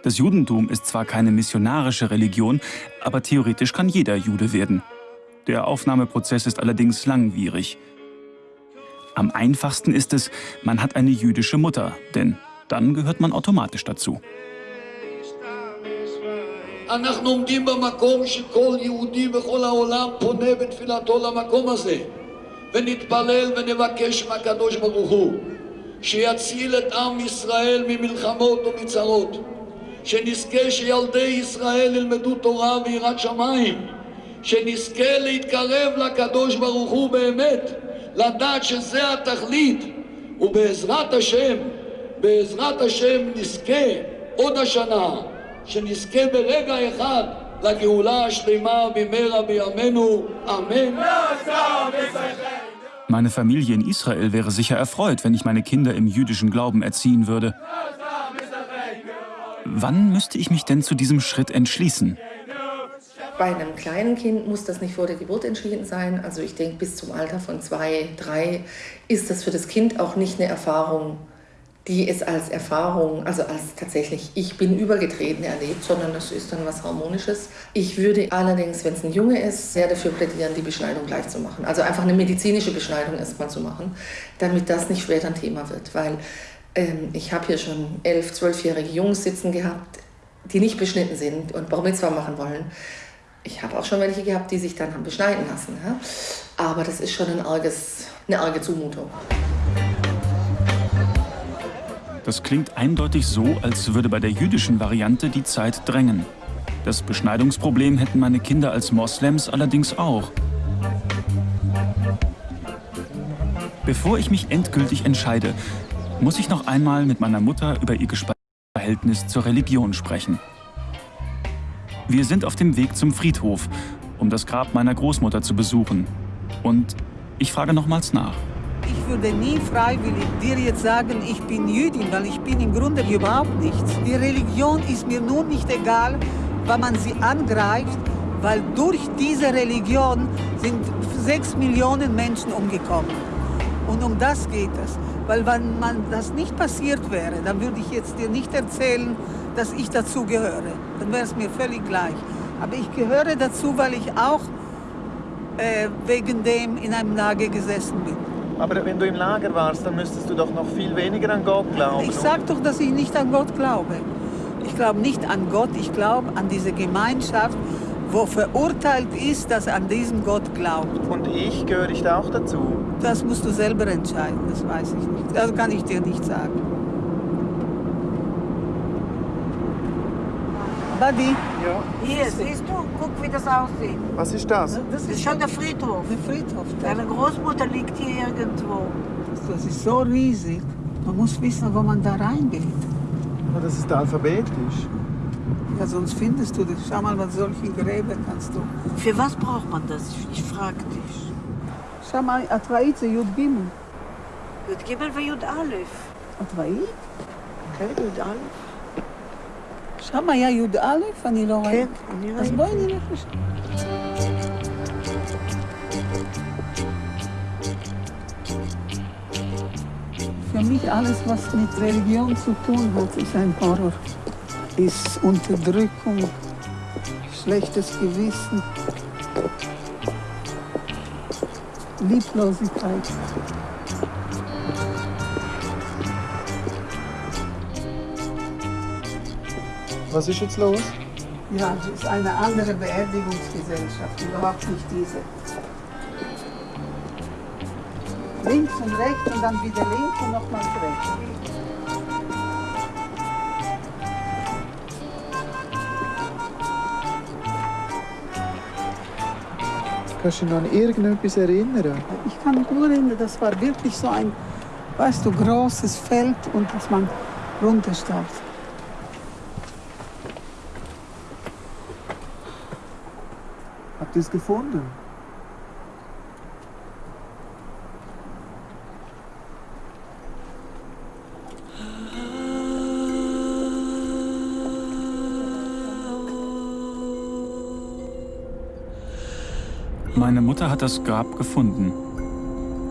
Das Judentum ist zwar keine missionarische Religion, aber theoretisch kann jeder Jude werden. Der Aufnahmeprozess ist allerdings langwierig. Am einfachsten ist es, man hat eine jüdische Mutter, denn dann gehört man automatisch dazu. אנחנו עומדים במקום שכל יהודי בכל העולם פונה בתפילתו למקום הזה ונתפלל ונבקש מהקדוש ברוך הוא שיציל את עם ישראל ממלחמות ומצרות. שנזכה שילדי ישראל ילמדו תורה ויראת שמיים. שנזכה להתקרב לקדוש ברוך הוא באמת לדעת שזה התכלית. ובעזרת השם, בעזרת השם נזכה עוד השנה שנזכה ברגע אחד לגאולה השלמה במהרה בימינו, אמן. Meine Familie in Israel wäre sicher erfreut, wenn ich meine Kinder im jüdischen Glauben erziehen würde. Wann müsste ich mich denn zu diesem Schritt entschließen? Bei einem kleinen Kind muss das nicht vor der Geburt entschieden sein. Also ich denke, bis zum Alter von zwei, drei ist das für das Kind auch nicht eine Erfahrung, die es als Erfahrung, also als tatsächlich ich bin übergetreten erlebt, sondern das ist dann was Harmonisches. Ich würde allerdings, wenn es ein Junge ist, sehr dafür plädieren, die Beschneidung gleich zu machen. Also einfach eine medizinische Beschneidung erstmal zu machen, damit das nicht später ein Thema wird. Weil ähm, ich habe hier schon elf, zwölfjährige Jungs sitzen gehabt, die nicht beschnitten sind und Bar Mitzvah machen wollen. Ich habe auch schon welche gehabt, die sich dann haben beschneiden lassen. Ja? Aber das ist schon ein arges, eine arge Zumutung. Das klingt eindeutig so, als würde bei der jüdischen Variante die Zeit drängen. Das Beschneidungsproblem hätten meine Kinder als Moslems allerdings auch. Bevor ich mich endgültig entscheide, muss ich noch einmal mit meiner Mutter über ihr Verhältnis zur Religion sprechen. Wir sind auf dem Weg zum Friedhof, um das Grab meiner Großmutter zu besuchen. Und ich frage nochmals nach. Ich würde nie freiwillig dir jetzt sagen, ich bin Jüdin, weil ich bin im Grunde überhaupt nichts. Die Religion ist mir nur nicht egal, weil man sie angreift, weil durch diese Religion sind sechs Millionen Menschen umgekommen. Und um das geht es. Weil wenn man das nicht passiert wäre, dann würde ich jetzt dir nicht erzählen, dass ich dazu gehöre. Dann wäre es mir völlig gleich. Aber ich gehöre dazu, weil ich auch äh, wegen dem in einem Lager gesessen bin. Aber wenn du im Lager warst, dann müsstest du doch noch viel weniger an Gott glauben. Ich sage doch, dass ich nicht an Gott glaube. Ich glaube nicht an Gott, ich glaube an diese Gemeinschaft, wo verurteilt ist, dass an diesen Gott glaubt. Und ich gehöre ich da auch dazu? Das musst du selber entscheiden, das weiß ich nicht. Das kann ich dir nicht sagen. Buddy? Ja. Hier, siehst du? Guck, wie das aussieht. Was ist das? Das ist schon der Friedhof. Der Friedhof. Deine Großmutter liegt hier irgendwo. Das ist so riesig. Man muss wissen, wo man da reingeht. Oh, das ist alphabetisch. Ja, sonst findest du das. Schau mal, was solche Gräber kannst du. Für was braucht man das? Ich, ich frag dich. Schau mal, Atvaïze, Jud Gimel. Jud Gimel und Jud Aleph. Atvaït? כן, י"א. שם היה י"א? אני לא ראיתי. אני אז ראיתי. בואי נלך לשם. Für mich alles, was mit Religion zu tun hat, ist ein Horror. Ist Unterdrückung, schlechtes Gewissen, Lieblosigkeit. Was ist jetzt los? Ja, es ist eine andere Beerdigungsgesellschaft, überhaupt nicht diese. Links und rechts und dann wieder links und nochmals rechts. Kannst du dich noch an irgendetwas erinnern? Ich kann mich nur erinnern, das war wirklich so ein, weißt du, großes Feld und dass man runterstarb. Habt ihr es gefunden? Meine Mutter hat das Grab gefunden.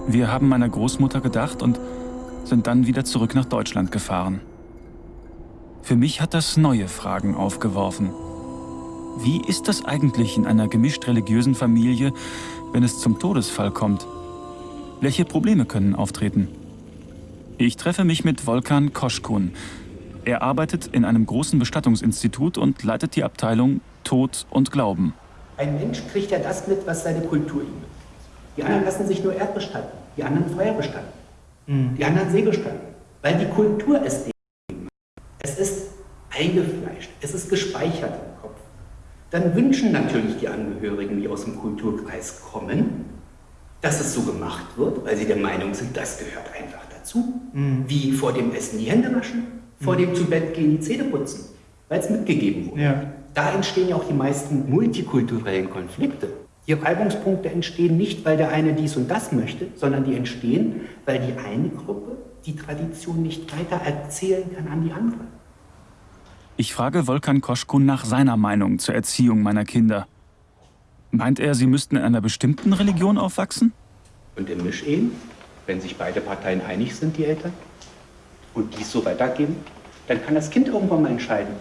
Wir haben meiner Großmutter gedacht und sind dann wieder zurück nach Deutschland gefahren. Für mich hat das neue Fragen aufgeworfen. Wie ist das eigentlich in einer gemischt religiösen Familie, wenn es zum Todesfall kommt? Welche Probleme können auftreten? Ich treffe mich mit Volkan Koschkun. Er arbeitet in einem großen Bestattungsinstitut und leitet die Abteilung Tod und Glauben. Ein Mensch kriegt ja das mit, was seine Kultur ihm gibt. Die anderen lassen sich nur Erd bestatten, die anderen Feuer bestatten, die anderen See bestatten, weil die Kultur es hat. Es ist eingefleischt, es ist gespeichert. Dann wünschen natürlich die Angehörigen, die aus dem Kulturkreis kommen, dass es so gemacht wird, weil sie der Meinung sind, das gehört einfach dazu. Wie vor dem Essen die Hände waschen, vor dem zu Bett gehen die Zähne putzen, weil es mitgegeben wurde. Da entstehen ja auch die meisten multikulturellen Konflikte. Die Reibungspunkte entstehen nicht, weil der eine dies und das möchte, sondern die entstehen, weil die eine Gruppe die Tradition nicht weiter erzählen kann an die andere. Ich frage Volkan Koschkun nach seiner Meinung zur Erziehung meiner Kinder. Meint er, sie müssten in einer bestimmten Religion aufwachsen? Und im Mischehen, wenn sich beide Parteien einig sind, die Eltern, und dies so weitergeben, dann kann das Kind irgendwann mal entscheiden,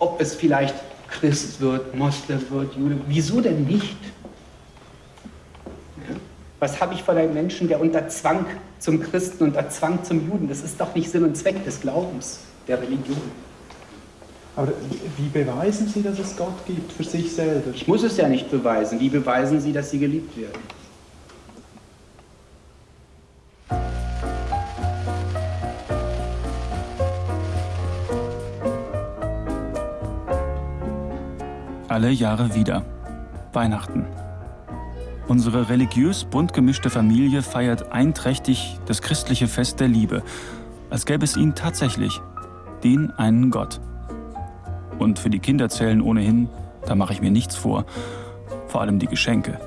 ob es vielleicht Christ wird, Moslem wird, Jude. Wieso denn nicht? Was habe ich von einem Menschen, der unter Zwang zum Christen, unter Zwang zum Juden? Das ist doch nicht Sinn und Zweck des Glaubens, der Religion. Aber wie beweisen Sie, dass es Gott gibt für sich selber? Ich muss es ja nicht beweisen. Wie beweisen Sie, dass Sie geliebt werden? Alle Jahre wieder. Weihnachten. Unsere religiös bunt gemischte Familie feiert einträchtig das christliche Fest der Liebe, als gäbe es ihn tatsächlich, den einen Gott. Und für die Kinder zählen ohnehin, da mache ich mir nichts vor, vor allem die Geschenke.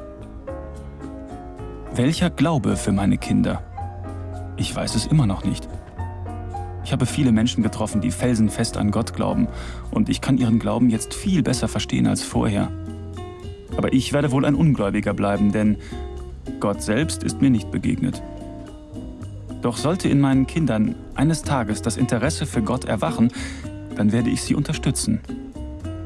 Welcher Glaube für meine Kinder? Ich weiß es immer noch nicht. Ich habe viele Menschen getroffen, die felsenfest an Gott glauben, und ich kann ihren Glauben jetzt viel besser verstehen als vorher. Aber ich werde wohl ein Ungläubiger bleiben, denn Gott selbst ist mir nicht begegnet. Doch sollte in meinen Kindern eines Tages das Interesse für Gott erwachen, dann werde ich sie unterstützen.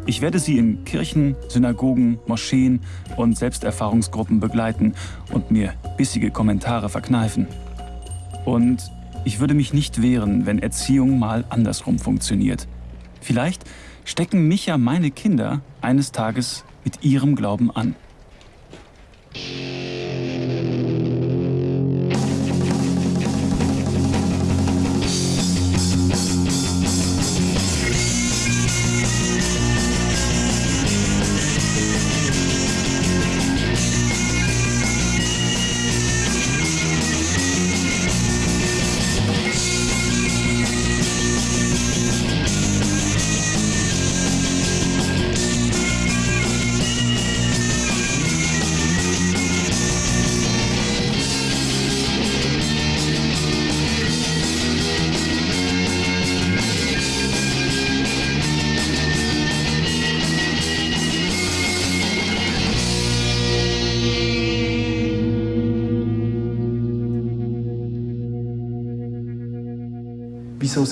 Ich werde sie in Kirchen, Synagogen, Moscheen und Selbsterfahrungsgruppen begleiten und mir bissige Kommentare verkneifen. Und ich würde mich nicht wehren, wenn Erziehung mal andersrum funktioniert. Vielleicht stecken mich ja meine Kinder eines Tages mit ihrem Glauben an.